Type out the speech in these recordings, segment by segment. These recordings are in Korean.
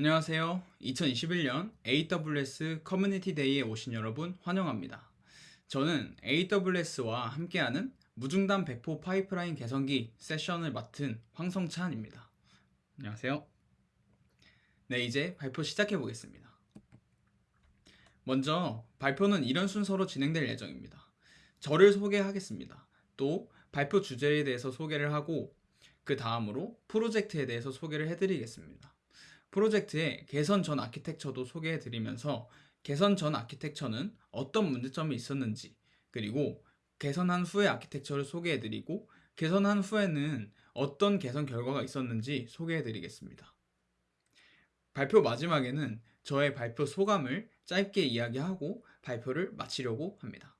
안녕하세요. 2021년 AWS Community Day에 오신 여러분 환영합니다. 저는 AWS와 함께하는 무중단 배포 파이프라인 개선기 세션을 맡은 황성찬입니다. 안녕하세요. 네, 이제 발표 시작해 보겠습니다. 먼저 발표는 이런 순서로 진행될 예정입니다. 저를 소개하겠습니다. 또 발표 주제에 대해서 소개를 하고 그 다음으로 프로젝트에 대해서 소개를 해드리겠습니다. 프로젝트의 개선 전 아키텍처도 소개해 드리면서 개선 전 아키텍처는 어떤 문제점이 있었는지 그리고 개선한 후의 아키텍처를 소개해 드리고 개선한 후에는 어떤 개선 결과가 있었는지 소개해 드리겠습니다. 발표 마지막에는 저의 발표 소감을 짧게 이야기하고 발표를 마치려고 합니다.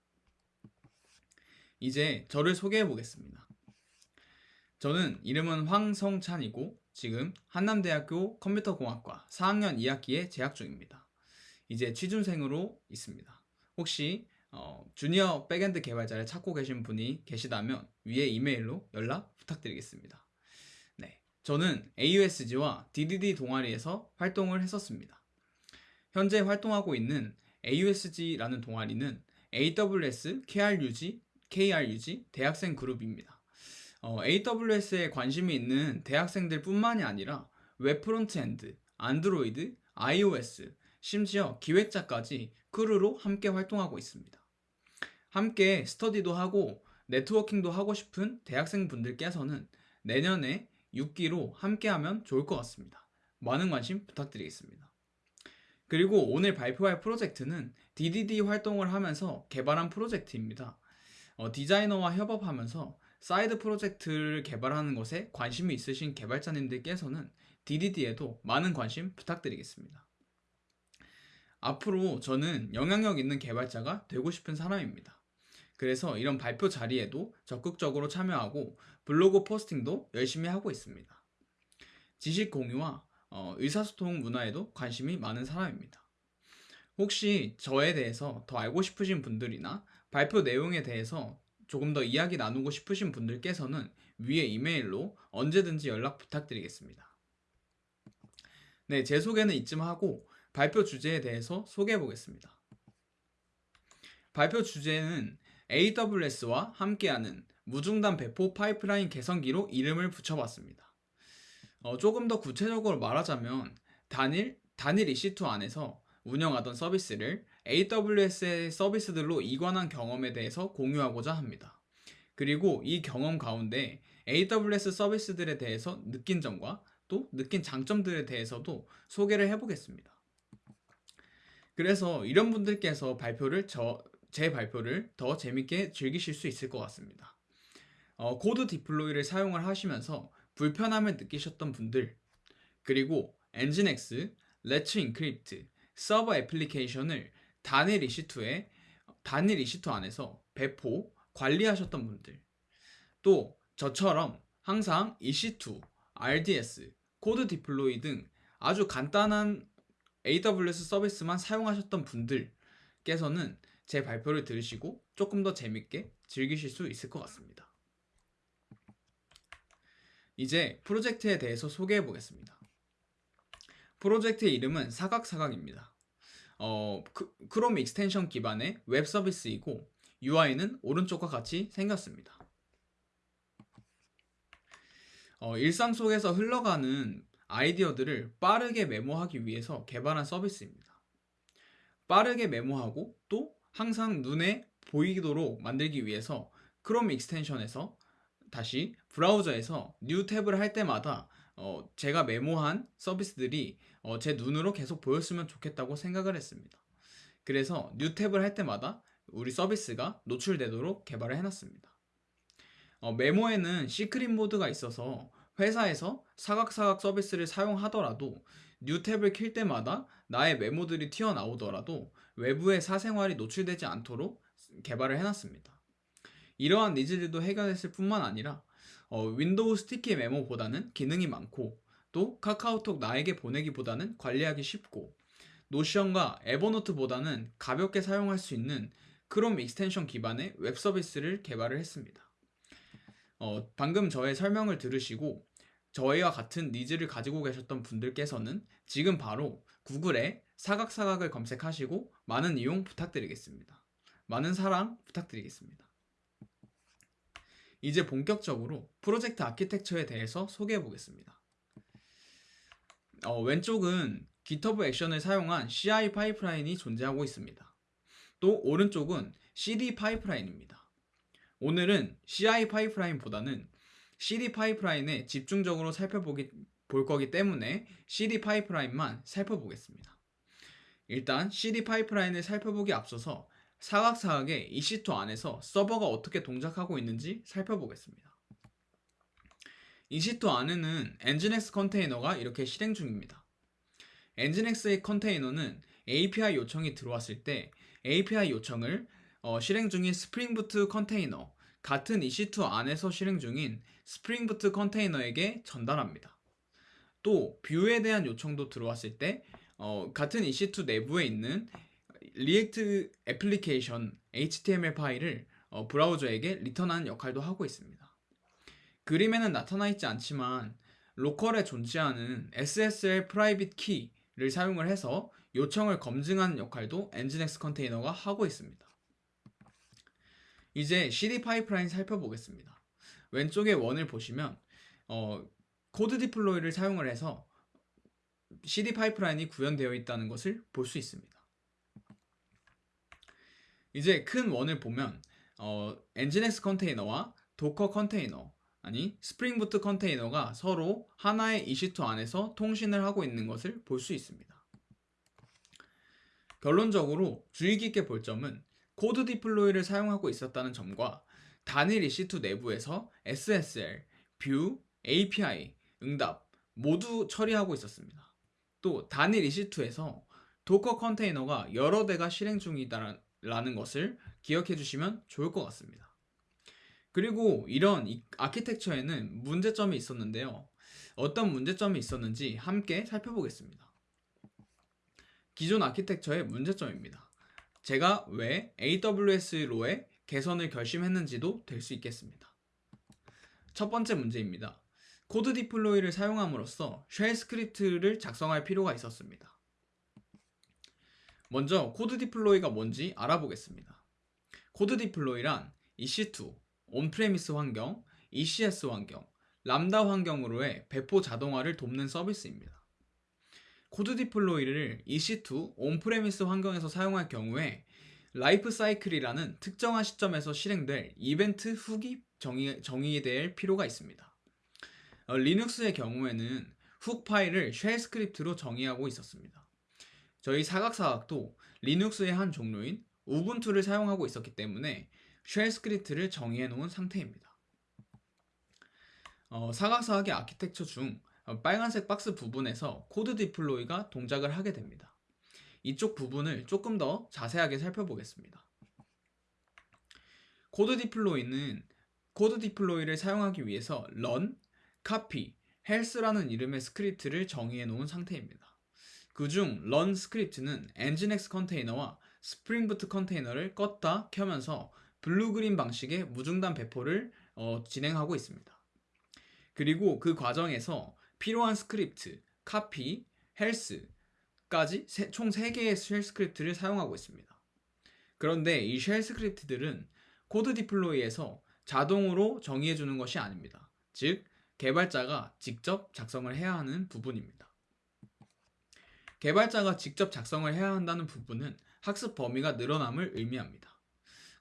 이제 저를 소개해 보겠습니다. 저는 이름은 황성찬이고 지금 한남대학교 컴퓨터공학과 4학년 2학기에 재학 중입니다. 이제 취준생으로 있습니다. 혹시 어, 주니어 backend 개발자를 찾고 계신 분이 계시다면 위에 이메일로 연락 부탁드리겠습니다. 네, 저는 AUSG와 DDD 동아리에서 활동을 했었습니다. 현재 활동하고 있는 AUSG라는 동아리는 AWS, KRUG, KRUG 대학생 그룹입니다. 어, AWS에 관심이 있는 대학생들 뿐만이 아니라 웹 frontend, Android, iOS, 심지어 기획자까지 crew로 함께 활동하고 있습니다. 함께 스터디도 하고 네트워킹도 하고 싶은 대학생 분들께서는 내년에 6기로 함께하면 좋을 것 같습니다. 많은 관심 부탁드리겠습니다. 그리고 오늘 발표할 프로젝트는 DDD 활동을 하면서 개발한 프로젝트입니다. 어, 디자이너와 협업하면서 사이드 프로젝트를 개발하는 것에 관심이 있으신 개발자님들께서는 DDD에도 많은 관심 부탁드리겠습니다. 앞으로 저는 영향력 있는 개발자가 되고 싶은 사람입니다. 그래서 이런 발표 자리에도 적극적으로 참여하고 블로그 포스팅도 열심히 하고 있습니다. 지식 공유와 어, 의사소통 문화에도 관심이 많은 사람입니다. 혹시 저에 대해서 더 알고 싶으신 분들이나 발표 내용에 대해서 조금 더 이야기 나누고 싶으신 분들께서는 위에 이메일로 언제든지 연락 부탁드리겠습니다. 네, 제 소개는 이쯤 하고 발표 주제에 대해서 소개해 보겠습니다. 발표 주제는 AWS와 함께하는 무중단 배포 파이프라인 개선기로 이름을 붙여봤습니다. 어, 조금 더 구체적으로 말하자면 단일, 단일 EC2 안에서 운영하던 서비스를 AWS의 서비스들로 이관한 경험에 대해서 공유하고자 합니다. 그리고 이 경험 가운데 AWS 서비스들에 대해서 느낀 점과 또 느낀 장점들에 대해서도 소개를 해보겠습니다. 그래서 이런 분들께서 발표를 저, 제 발표를 더 재밌게 즐기실 수 있을 것 같습니다. 어, CodeDeploy를 사용을 하시면서 불편함을 느끼셨던 분들 그리고 nginx, Let's Encrypt, 서버 애플리케이션을 단일 EC2에 단일 EC2 안에서 배포, 관리하셨던 분들 또 저처럼 항상 EC2, RDS, CodeDeploy 등 아주 간단한 AWS 서비스만 사용하셨던 분들께서는 제 발표를 들으시고 조금 더 재밌게 즐기실 수 있을 것 같습니다. 이제 프로젝트에 대해서 소개해 보겠습니다. 프로젝트의 이름은 사각사각입니다. 어, 그, Chrome extension 기반의 웹 서비스이고 UI는 오른쪽과 같이 생겼습니다. 어, 일상 속에서 흘러가는 아이디어들을 빠르게 메모하기 위해서 개발한 서비스입니다. 빠르게 메모하고 또 항상 눈에 보이도록 만들기 위해서 Chrome extension에서 다시 브라우저에서 new tab을 할 때마다 어, 제가 메모한 서비스들이 어, 제 눈으로 계속 보였으면 좋겠다고 생각을 했습니다. 그래서 new tab을 할 때마다 우리 서비스가 노출되도록 개발을 해놨습니다. 어, 메모에는 secret mode가 있어서 회사에서 사각사각 서비스를 사용하더라도 new tab을 킬 때마다 나의 메모들이 튀어나오더라도 외부에 사생활이 노출되지 않도록 개발을 해놨습니다. 이러한 needs들도 해결했을 뿐만 아니라 어, Windows sticky 메모보다는 기능이 많고 또 카카오톡 나에게 보내기보다는 관리하기 쉽고 Notion과 Evernote보다는 가볍게 사용할 수 있는 Chrome extension 기반의 웹 서비스를 개발을 했습니다. 어, 방금 저의 설명을 들으시고 저희와 같은 needs를 가지고 계셨던 분들께서는 지금 바로 구글에 사각사각을 검색하시고 많은 이용 부탁드리겠습니다. 많은 사랑 부탁드리겠습니다. 이제 본격적으로 프로젝트 아키텍처에 대해서 소개해 보겠습니다. 어, 왼쪽은 GitHub 액션을 사용한 CI 파이프라인이 존재하고 있습니다. 또 오른쪽은 CD 파이프라인입니다. 오늘은 CI 파이프라인보다는 CD 파이프라인에 집중적으로 살펴보기 볼 거기 때문에 CD 파이프라인만 살펴보겠습니다. 일단 CD 파이프라인을 살펴보기 앞서서 사각사각의 EC2 안에서 서버가 어떻게 동작하고 있는지 살펴보겠습니다. EC2 안에는 nginx 컨테이너가 이렇게 실행 중입니다. nginx의 컨테이너는 API 요청이 들어왔을 때 API 요청을 어, 실행 중인 Spring Boot 컨테이너 같은 EC2 안에서 실행 중인 Spring Boot 컨테이너에게 전달합니다. 또 view에 대한 요청도 들어왔을 때 어, 같은 EC2 내부에 있는 React 애플리케이션 HTML 파일을 어, 브라우저에게 리턴하는 역할도 하고 있습니다. 그림에는 나타나 있지 않지만 로컬에 존재하는 SSL private key를 사용을 해서 요청을 검증하는 역할도 nginx 컨테이너가 하고 있습니다. 이제 CD 파이프라인 살펴보겠습니다. 왼쪽에 원을 보시면 어, CodeDeploy를 사용을 해서 CD 파이프라인이 구현되어 있다는 것을 볼 수 있습니다. 이제 큰 원을 보면 어, nginx 컨테이너와 Docker 컨테이너 아니 Spring Boot 컨테이너가 서로 하나의 EC2 안에서 통신을 하고 있는 것을 볼 수 있습니다. 결론적으로 주의 깊게 볼 점은 CodeDeploy를 사용하고 있었다는 점과 단일 EC2 내부에서 SSL, view, API, 응답 모두 처리하고 있었습니다. 또 단일 EC2에서 Docker 컨테이너가 여러 대가 실행 중이다라는 것을 기억해 주시면 좋을 것 같습니다. 그리고 이런 아키텍처에는 문제점이 있었는데요. 어떤 문제점이 있었는지 함께 살펴보겠습니다. 기존 아키텍처의 문제점입니다. 제가 왜 AWS로의 개선을 결심했는지도 될 수 있겠습니다. 첫 번째 문제입니다. CodeDeploy를 사용함으로써 shell script를 작성할 필요가 있었습니다. 먼저 CodeDeploy가 뭔지 알아보겠습니다. CodeDeploy란 EC2, on-premise 환경, ECS 환경, 람다 환경으로의 배포 자동화를 돕는 서비스입니다. CodeDeploy를 EC2 on-premise 환경에서 사용할 경우에 life cycle이라는 특정한 시점에서 실행될 이벤트 hook이 정의, 돼야 할 필요가 있습니다. 어, 리눅스의 경우에는 hook 파일을 shell script로 정의하고 있었습니다. 저희 사각사각도 리눅스의 한 종류인 우분투를 사용하고 있었기 때문에 shell script를 정의해 놓은 상태입니다. 어, 사각사각의 아키텍처 중 어, 빨간색 박스 부분에서 CodeDeploy가 동작을 하게 됩니다. 이쪽 부분을 조금 더 자세하게 살펴보겠습니다. CodeDeploy는 CodeDeploy를 사용하기 위해서 run, copy, health라는 이름의 스크립트를 정의해 놓은 상태입니다. 그중 run 스크립트는 nginx 컨테이너와 Spring Boot 컨테이너를 껐다 켜면서 blue green 방식의 무중단 배포를 어, 진행하고 있습니다. 그리고 그 과정에서 필요한 스크립트, copy, health까지 총 3개의 shell script를 사용하고 있습니다. 그런데 이 shell script들은 CodeDeploy에서 자동으로 정의해 주는 것이 아닙니다. 즉, 개발자가 직접 작성을 해야 하는 부분입니다. 개발자가 직접 작성을 해야 한다는 부분은 학습 범위가 늘어남을 의미합니다.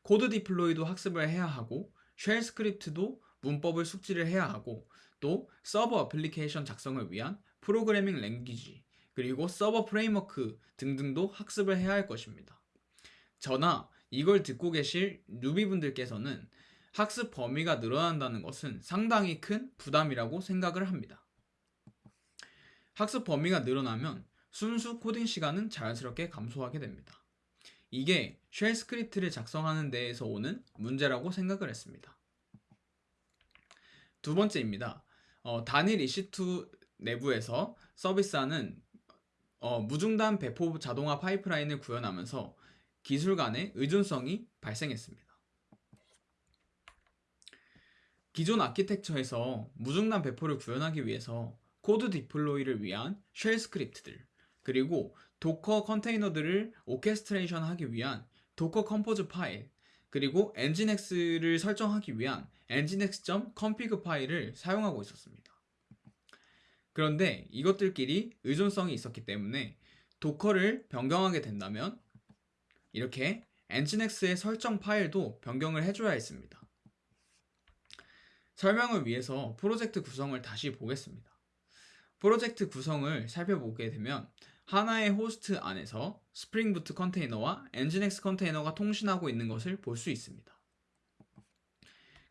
CodeDeploy도 학습을 해야 하고 shell script도 문법을 숙지를 해야 하고 또 서버 어플리케이션 작성을 위한 programming language 그리고 서버 framework 등등도 학습을 해야 할 것입니다. 저나 이걸 듣고 계실 newbie분들께서는 학습 범위가 늘어난다는 것은 상당히 큰 부담이라고 생각을 합니다. 학습 범위가 늘어나면 순수 코딩 시간은 자연스럽게 감소하게 됩니다. 이게 shell script를 작성하는 데에서 오는 문제라고 생각을 했습니다. 두 번째입니다. 어, 단일 EC2 내부에서 서비스하는 어, 무중단 배포 자동화 파이프라인을 구현하면서 기술 간의 의존성이 발생했습니다. 기존 아키텍처에서 무중단 배포를 구현하기 위해서 CodeDeploy를 위한 shell script들 그리고 Docker 컨테이너들을 orchestration 하기 위한 Docker Compose 파일 그리고 nginx를 설정하기 위한 nginx.config 파일을 사용하고 있었습니다. 그런데 이것들끼리 의존성이 있었기 때문에 Docker를 변경하게 된다면 이렇게 nginx의 설정 파일도 변경을 해줘야 했습니다. 설명을 위해서 프로젝트 구성을 다시 보겠습니다. 프로젝트 구성을 살펴보게 되면 하나의 호스트 안에서 Spring Boot 컨테이너와 nginx 컨테이너가 통신하고 있는 것을 볼 수 있습니다.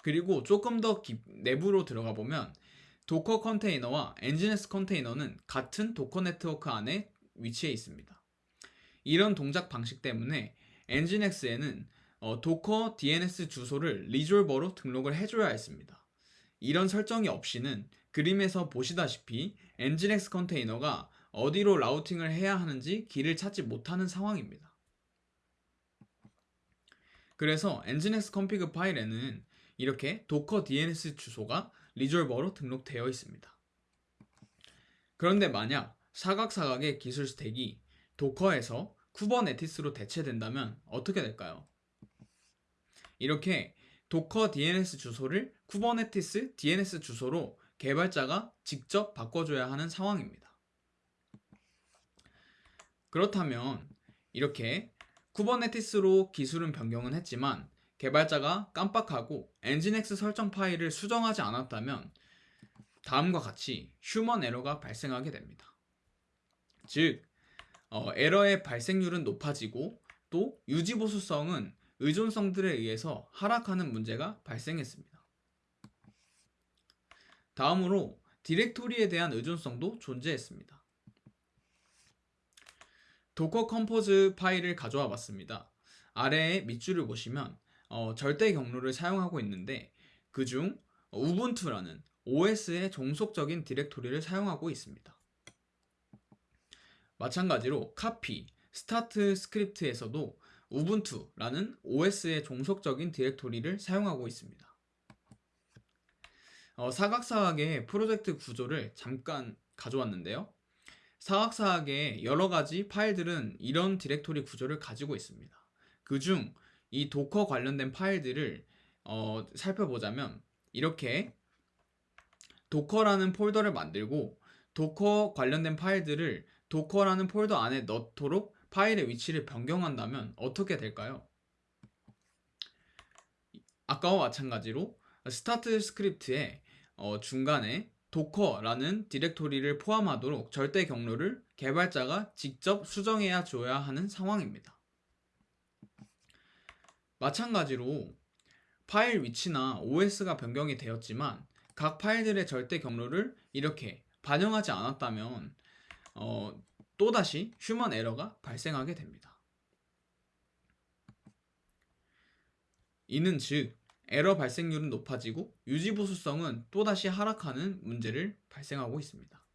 그리고 조금 더 깊, 내부로 들어가 보면 Docker 컨테이너와 nginx 컨테이너는 같은 Docker 네트워크 안에 위치해 있습니다. 이런 동작 방식 때문에 nginx에는 어, Docker DNS 주소를 resolver로 등록을 해줘야 했습니다. 이런 설정이 없이는 그림에서 보시다시피 nginx 컨테이너가 어디로 routing을 해야 하는지 길을 찾지 못하는 상황입니다. 그래서 nginx config 파일에는 이렇게 Docker DNS 주소가 resolver로 등록되어 있습니다. 그런데 만약 사각사각의 기술 stack이 Docker에서 Kubernetes로 대체된다면 어떻게 될까요? 이렇게 Docker DNS 주소를 Kubernetes DNS 주소로 개발자가 직접 바꿔줘야 하는 상황입니다. 그렇다면 이렇게 Kubernetes로 기술은 변경은 했지만 개발자가 깜빡하고 nginx 설정 파일을 수정하지 않았다면 다음과 같이 human error가 발생하게 됩니다. 즉, 어, 에러의 발생률은 높아지고 또 유지 보수성은 의존성들에 의해서 하락하는 문제가 발생했습니다. 다음으로 디렉토리에 대한 의존성도 존재했습니다. Docker Compose 파일을 가져와 봤습니다. 아래에 밑줄을 보시면 어, 절대 경로를 사용하고 있는데 그중 우분투라는 OS의 종속적인 디렉토리를 사용하고 있습니다. 마찬가지로 copy, start 스크립트에서도 우분투라는 OS의 종속적인 디렉토리를 사용하고 있습니다. 어, 사각사각의 프로젝트 구조를 잠깐 가져왔는데요. 사각사각의 여러 가지 파일들은 이런 디렉토리 구조를 가지고 있습니다. 그중 이 Docker 관련된 파일들을 어, 살펴보자면 이렇게 Docker라는 폴더를 만들고 Docker 관련된 파일들을 Docker라는 폴더 안에 넣도록 파일의 위치를 변경한다면 어떻게 될까요? 아까와 마찬가지로 스타트 스크립트의 어, 중간에 도커라는 디렉토리를 포함하도록 절대 경로를 개발자가 직접 수정해야 줘야 하는 상황입니다. 마찬가지로 파일 위치나 OS가 변경이 되었지만 각 파일들의 절대 경로를 이렇게 반영하지 않았다면 어, 또다시 휴먼 에러가 발생하게 됩니다. 이는 즉 에러 발생률은 높아지고 유지 보수성은 또다시 하락하는 문제를 발생하고 있습니다.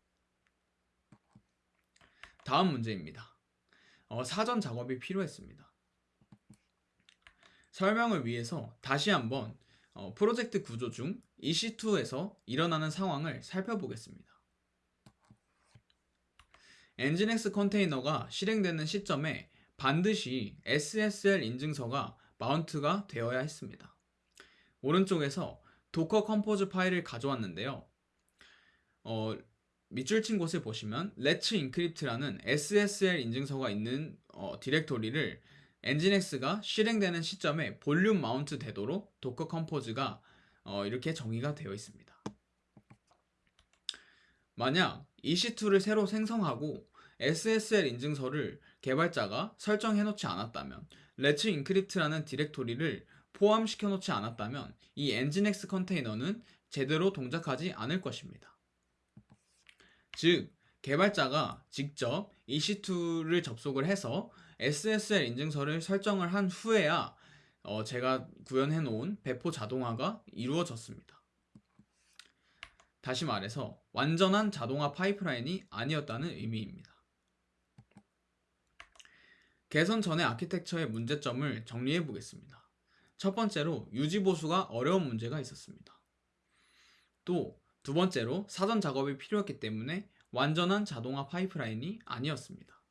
다음 문제입니다. 어, 사전 작업이 필요했습니다. 설명을 위해서 다시 한번 어, 프로젝트 구조 중 EC2에서 일어나는 상황을 살펴보겠습니다. nginx 컨테이너가 실행되는 시점에 반드시 SSL 인증서가 mount가 되어야 했습니다. 오른쪽에서 Docker Compose 파일을 가져왔는데요. 어, 밑줄 친 곳을 보시면 let's encrypt라는 SSL 인증서가 있는 어, 디렉토리를 nginx가 실행되는 시점에 볼륨 mount 되도록 Docker Compose가 어, 이렇게 정의가 되어 있습니다. 만약 EC2를 새로 생성하고 SSL 인증서를 개발자가 설정해 놓지 않았다면 let's encrypt라는 디렉토리를 포함시켜 놓지 않았다면 이 nginx 컨테이너는 제대로 동작하지 않을 것입니다. 즉, 개발자가 직접 EC2를 접속을 해서 SSL 인증서를 설정을 한 후에야 어, 제가 구현해 놓은 배포 자동화가 이루어졌습니다. 다시 말해서 완전한 자동화 파이프라인이 아니었다는 의미입니다. 개선 전의 아키텍처의 문제점을 정리해 보겠습니다. 첫 번째로 유지 보수가 어려운 문제가 있었습니다. 또 두 번째로 사전 작업이 필요했기 때문에 완전한 자동화 파이프라인이 아니었습니다.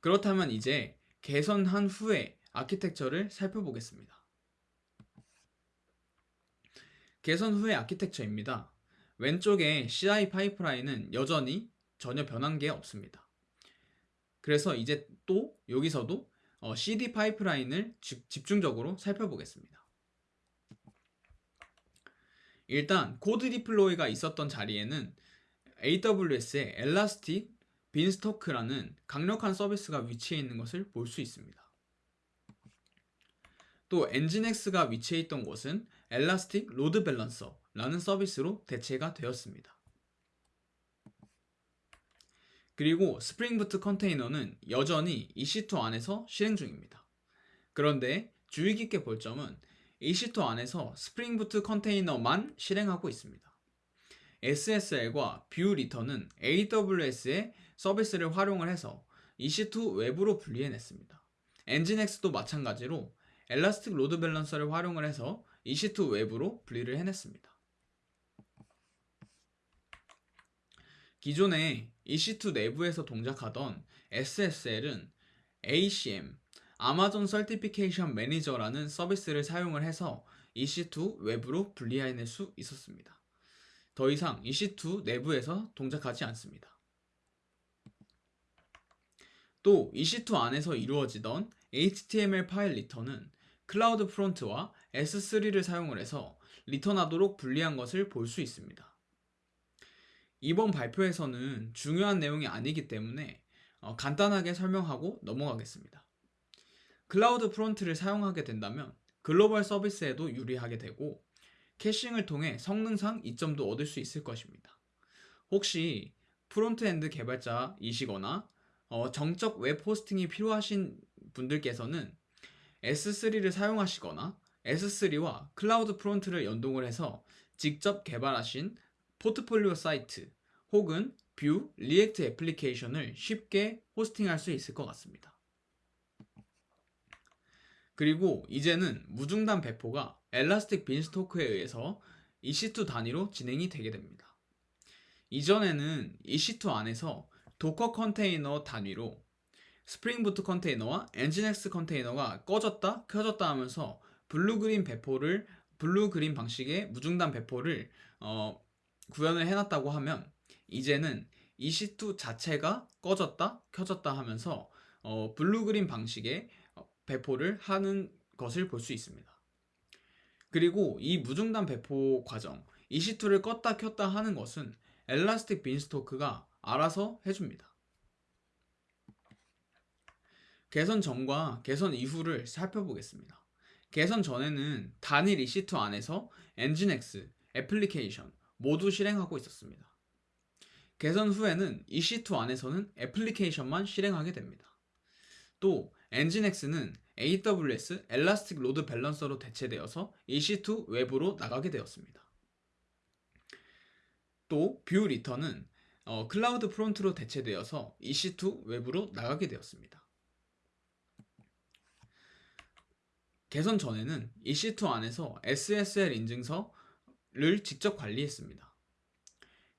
그렇다면 이제 개선한 후에 아키텍처를 살펴보겠습니다. 개선 후의 아키텍처입니다. 왼쪽에 CI 파이프라인은 여전히 전혀 변한 게 없습니다. 그래서 이제 또 여기서도 어, CD 파이프라인을 집중적으로 살펴보겠습니다. 일단 CodeDeploy가 있었던 자리에는 AWS의 Elastic Beanstalk라는 강력한 서비스가 위치해 있는 것을 볼 수 있습니다. 또 nginx가 위치해 있던 곳은 Elastic Load Balancer라는 서비스로 대체가 되었습니다. 그리고 Spring Boot 컨테이너는 여전히 EC2 안에서 실행 중입니다. 그런데 주의 깊게 볼 점은 EC2 안에서 Spring Boot 컨테이너만 실행하고 있습니다. SSL과 view 리턴은 AWS의 서비스를 활용을 해서 EC2 외부로 분리해냈습니다. nginx도 마찬가지로 Elastic Load Balancer를 활용을 해서 EC2 외부로 분리를 해냈습니다. 기존에 EC2 내부에서 동작하던 SSL은 ACM, Amazon Certification Manager라는 서비스를 사용을 해서 EC2 외부로 분리해낼 수 있었습니다. 더 이상 EC2 내부에서 동작하지 않습니다. 또 EC2 안에서 이루어지던 HTML 파일 리턴은 CloudFront와 S3를 사용을 해서 리턴하도록 분리한 것을 볼 수 있습니다. 이번 발표에서는 중요한 내용이 아니기 때문에 어, 간단하게 설명하고 넘어가겠습니다. CloudFront를 사용하게 된다면 글로벌 서비스에도 유리하게 되고 caching을 통해 성능상 이점도 얻을 수 있을 것입니다. 혹시 frontend 개발자이시거나 어, 정적 웹 호스팅이 필요하신 분들께서는 S3를 사용하시거나 S3와 CloudFront를 연동을 해서 직접 개발하신 포트폴리오 사이트 혹은 Vue, React 애플리케이션을 쉽게 호스팅할 수 있을 것 같습니다. 그리고 이제는 무중단 배포가 Elastic Beanstalk에 의해서 EC2 단위로 진행이 되게 됩니다. 이전에는 EC2 안에서 Docker 컨테이너 단위로 Spring Boot 컨테이너와 nginx 컨테이너가 꺼졌다 켜졌다 하면서 blue green 배포를 blue green 방식의 무중단 배포를 어, 구현을 해놨다고 하면 이제는 EC2 자체가 꺼졌다 켜졌다 하면서 어, blue green 방식의 어, 배포를 하는 것을 볼 수 있습니다. 그리고 이 무중단 배포 과정 EC2를 껐다 켰다 하는 것은 Elastic Beanstalk가 알아서 해줍니다. 개선 전과 개선 이후를 살펴보겠습니다. 개선 전에는 단일 EC2 안에서 nginx, 애플리케이션 모두 실행하고 있었습니다. 개선 후에는 EC2 안에서는 애플리케이션만 실행하게 됩니다. 또 nginx는 AWS Elastic Load Balancer로 대체되어서 EC2 외부로 나가게 되었습니다. 또 view 리턴은 어, CloudFront로 대체되어서 EC2 외부로 나가게 되었습니다. 개선 전에는 EC2 안에서 SSL 인증서를 직접 관리했습니다.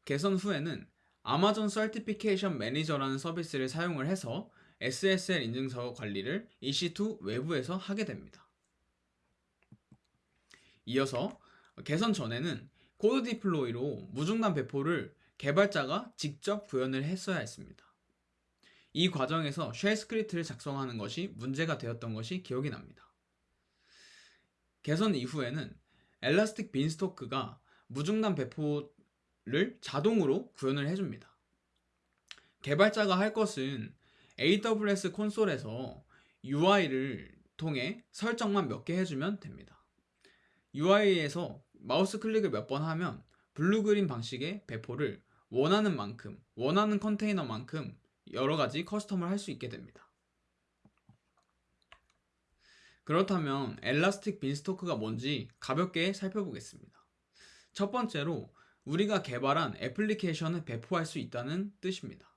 개선 후에는 Amazon Certification Manager라는 서비스를 사용을 해서 SSL 인증서 관리를 EC2 외부에서 하게 됩니다. 이어서 개선 전에는 CodeDeploy로 무중단 배포를 개발자가 직접 구현을 했어야 했습니다. 이 과정에서 shell 스크립트를 작성하는 것이 문제가 되었던 것이 기억이 납니다. 개선 이후에는 Elastic Beanstalk가 무중단 배포 를 자동으로 구현을 해줍니다. 개발자가 할 것은 AWS 콘솔에서 UI를 통해 설정만 몇 개 해주면 됩니다. UI에서 마우스 클릭을 몇 번 하면 Blue-Green 방식의 배포를 원하는 만큼, 원하는 컨테이너만큼 여러 가지 custom을 할 수 있게 됩니다. 그렇다면 Elastic Beanstalk가 뭔지 가볍게 살펴보겠습니다. 첫 번째로 우리가 개발한 애플리케이션을 배포할 수 있다는 뜻입니다.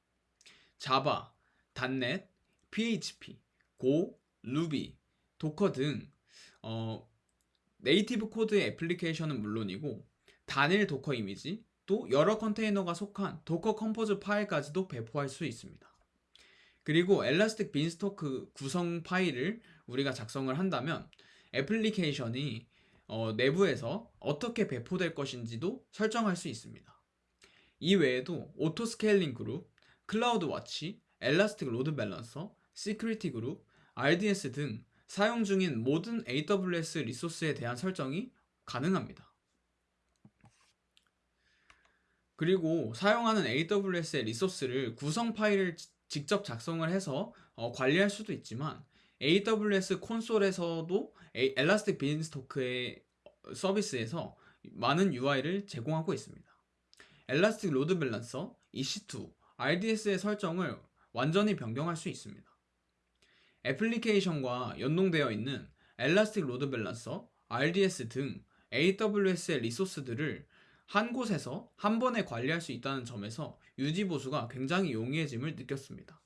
Java, .NET, PHP, Go, Ruby, Docker 등 어, native code의 애플리케이션은 물론이고 단일 Docker 이미지, 또 여러 컨테이너가 속한 Docker Compose 파일까지도 배포할 수 있습니다. 그리고 Elastic Beanstalk 구성 파일을 우리가 작성을 한다면 애플리케이션이 어, 내부에서 어떻게 배포될 것인지도 설정할 수 있습니다. 이 외에도 Auto Scaling Group, CloudWatch, Elastic Load Balancer, Security Group, RDS 등 사용 중인 모든 AWS 리소스에 대한 설정이 가능합니다. 그리고 사용하는 AWS의 resource를 구성 파일을 직접 작성을 해서 어, 관리할 수도 있지만 AWS 콘솔에서도 Elastic Beanstalk의 서비스에서 많은 UI를 제공하고 있습니다. Elastic Load Balancer, EC2, RDS의 설정을 완전히 변경할 수 있습니다. 애플리케이션과 연동되어 있는 Elastic Load Balancer, RDS 등 AWS의 리소스들을 한 곳에서 한 번에 관리할 수 있다는 점에서 유지 보수가 굉장히 용이해짐을 느꼈습니다.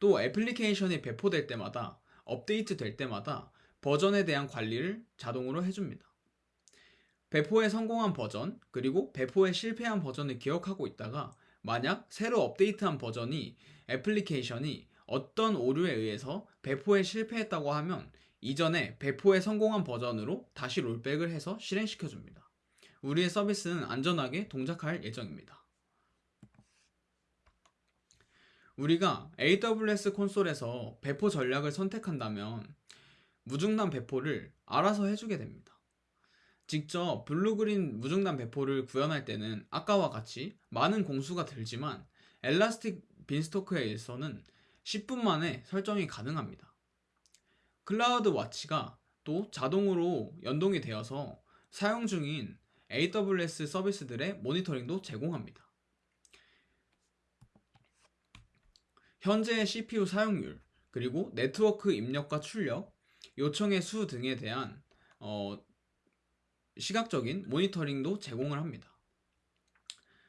또 애플리케이션이 배포될 때마다 업데이트 될 때마다 버전에 대한 관리를 자동으로 해줍니다. 배포에 성공한 버전, 그리고 배포에 실패한 버전을 기억하고 있다가 만약 새로 업데이트한 버전이 애플리케이션이 어떤 오류에 의해서 배포에 실패했다고 하면 이전에 배포에 성공한 버전으로 다시 rollback을 해서 실행시켜 줍니다. 우리의 서비스는 안전하게 동작할 예정입니다. 우리가 AWS 콘솔에서 배포 전략을 선택한다면 무중단 배포를 알아서 해주게 됩니다. 직접 Blue-Green 무중단 배포를 구현할 때는 아까와 같이 많은 공수가 들지만 Elastic Beanstalk에서는 10분 만에 설정이 가능합니다. 클라우드 와치가 또 자동으로 연동이 되어서 사용 중인 AWS 서비스들의 모니터링도 제공합니다. 현재의 CPU 사용률, 그리고 네트워크 입력과 출력, 요청의 수 등에 대한 어, 시각적인 모니터링도 제공을 합니다.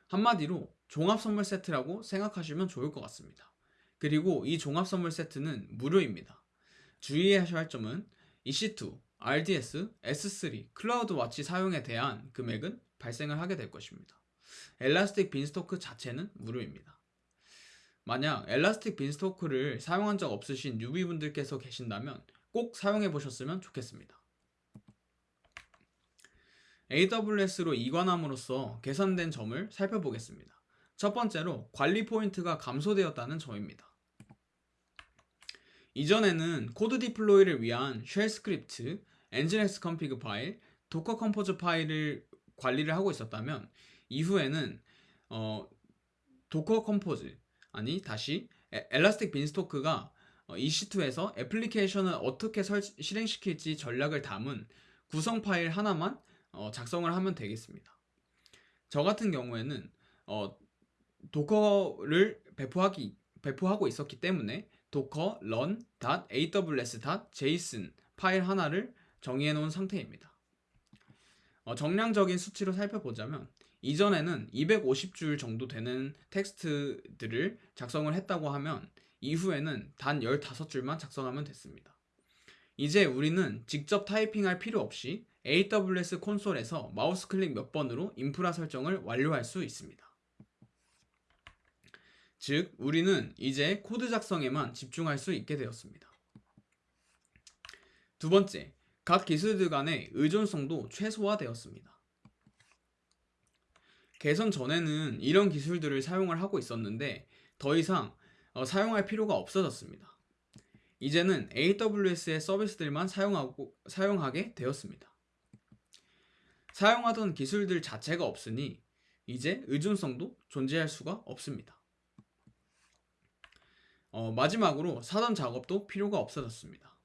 한마디로 종합 선물 세트라고 생각하시면 좋을 것 같습니다. 그리고 이 종합 선물 세트는 무료입니다. 주의하셔야 할 점은 EC2, RDS, S3, CloudWatch 사용에 대한 금액은 발생을 하게 될 것입니다. Elastic Beanstalk 자체는 무료입니다. 만약 Elastic Beanstalk를 사용한 적 없으신 newbie분들께서 계신다면 꼭 사용해 보셨으면 좋겠습니다. AWS로 이관함으로써 개선된 점을 살펴보겠습니다. 첫 번째로 관리 포인트가 감소되었다는 점입니다. 이전에는 CodeDeploy를 위한 shell script, Nginx config 파일, Docker Compose 파일을 관리를 하고 있었다면 이후에는 어, Docker Compose 아니 다시 Elastic Beanstalk가 어, EC2에서 애플리케이션을 어떻게 설, 실행시킬지 전략을 담은 구성 파일 하나만 어, 작성을 하면 되겠습니다. 저 같은 경우에는 어, 도커를 배포하기, 배포하고 있었기 때문에 docker run.aws.json 파일 하나를 정의해 놓은 상태입니다. 어, 정량적인 수치로 살펴보자면 이전에는 250줄 정도 되는 텍스트들을 작성을 했다고 하면 이후에는 단 15줄만 작성하면 됐습니다. 이제 우리는 직접 타이핑할 필요 없이 AWS 콘솔에서 마우스 클릭 몇 번으로 인프라 설정을 완료할 수 있습니다. 즉, 우리는 이제 코드 작성에만 집중할 수 있게 되었습니다. 두 번째, 각 기술들 간의 의존성도 최소화되었습니다. 개선 전에는 이런 기술들을 사용을 하고 있었는데 더 이상 어, 사용할 필요가 없어졌습니다. 이제는 AWS의 서비스들만 사용하고, 사용하게 되었습니다. 사용하던 기술들 자체가 없으니 이제 의존성도 존재할 수가 없습니다. 어, 마지막으로 사전 작업도 필요가 없어졌습니다.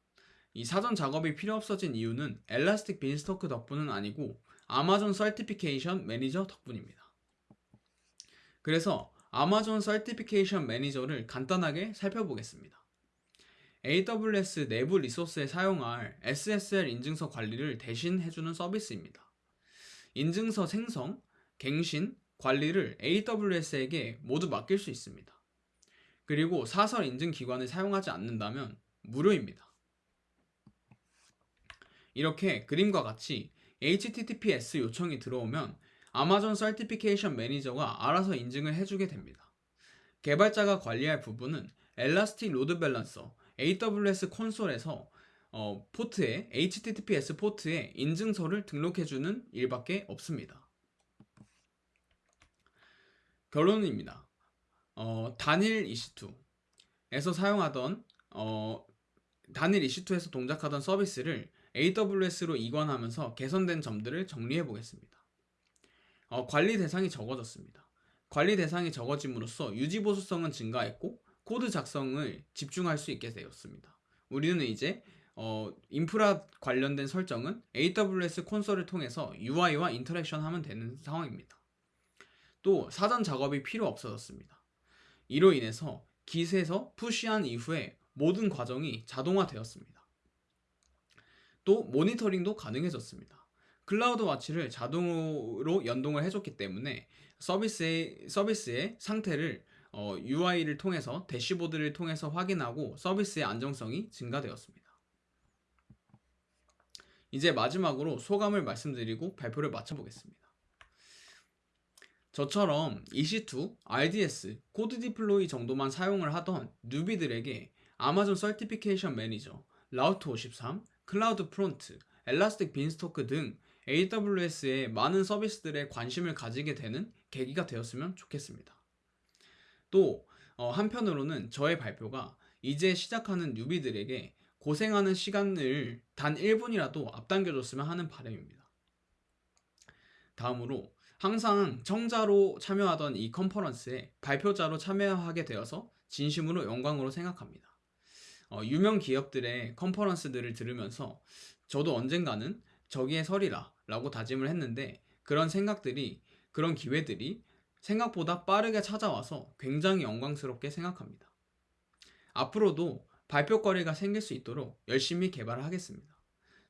이 사전 작업이 필요 없어진 이유는 Elastic Beanstalk 덕분은 아니고 Amazon Certification Manager 덕분입니다. 그래서 아마존 서티피케이션 매니저를 간단하게 살펴보겠습니다. AWS 내부 리소스에 사용할 SSL 인증서 관리를 대신 해주는 서비스입니다. 인증서 생성, 갱신, 관리를 AWS에게 모두 맡길 수 있습니다. 그리고 사설 인증 기관을 사용하지 않는다면 무료입니다. 이렇게 그림과 같이 HTTPS 요청이 들어오면 Amazon Certification Manager가 알아서 인증을 해주게 됩니다. 개발자가 관리할 부분은 Elastic Load Balancer AWS 콘솔에서 어, 포트에 HTTPS 포트에 인증서를 등록해주는 일밖에 없습니다. 결론입니다. 어, 단일 EC2에서 사용하던 어, 단일 EC2에서 동작하던 서비스를 AWS로 이관하면서 개선된 점들을 정리해 보겠습니다. 어, 관리 대상이 적어졌습니다. 관리 대상이 적어짐으로써 유지 보수성은 증가했고 코드 작성을 집중할 수 있게 되었습니다. 우리는 이제 어, 인프라 관련된 설정은 AWS 콘솔을 통해서 UI와 interaction 하면 되는 상황입니다. 또 사전 작업이 필요 없어졌습니다. 이로 인해서 Git에서 push한 이후에 모든 과정이 자동화되었습니다. 또 모니터링도 가능해졌습니다. CloudWatch를 자동으로 연동을 해줬기 때문에 서비스의, 서비스의 상태를 어, UI를 통해서 대시보드를 통해서 확인하고 서비스의 안정성이 증가되었습니다. 이제 마지막으로 소감을 말씀드리고 발표를 마쳐보겠습니다. 저처럼 EC2, RDS, CodeDeploy 정도만 사용을 하던 newbie들에게 Amazon Certification Manager, Route 53, CloudFront, Elastic Beanstalk 등 AWS의 많은 서비스들에 관심을 가지게 되는 계기가 되었으면 좋겠습니다. 또 어, 한편으로는 저의 발표가 이제 시작하는 newbie들에게 고생하는 시간을 단 1분이라도 앞당겨줬으면 하는 바람입니다. 다음으로 항상 청자로 참여하던 이 컨퍼런스에 발표자로 참여하게 되어서 진심으로 영광으로 생각합니다. 어, 유명 기업들의 컨퍼런스들을 들으면서 저도 언젠가는 저기에 서리라 라고 다짐을 했는데 그런 생각들이 그런 기회들이 생각보다 빠르게 찾아와서 굉장히 영광스럽게 생각합니다. 앞으로도 발표거리가 생길 수 있도록 열심히 개발을 하겠습니다.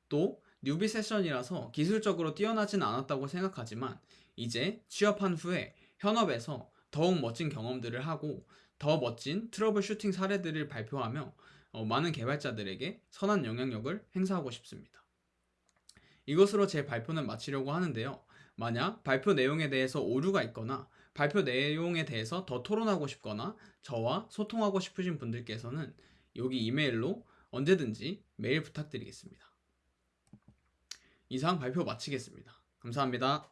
또 newbie 세션이라서 기술적으로 뛰어나진 않았다고 생각하지만 이제 취업한 후에 현업에서 더욱 멋진 경험들을 하고 더 멋진 troubleshooting 사례들을 발표하며 어, 많은 개발자들에게 선한 영향력을 행사하고 싶습니다. 이것으로 제 발표는 마치려고 하는데요. 만약 발표 내용에 대해서 오류가 있거나 발표 내용에 대해서 더 토론하고 싶거나 저와 소통하고 싶으신 분들께서는 여기 이메일로 언제든지 메일 부탁드리겠습니다. 이상 발표 마치겠습니다. 감사합니다.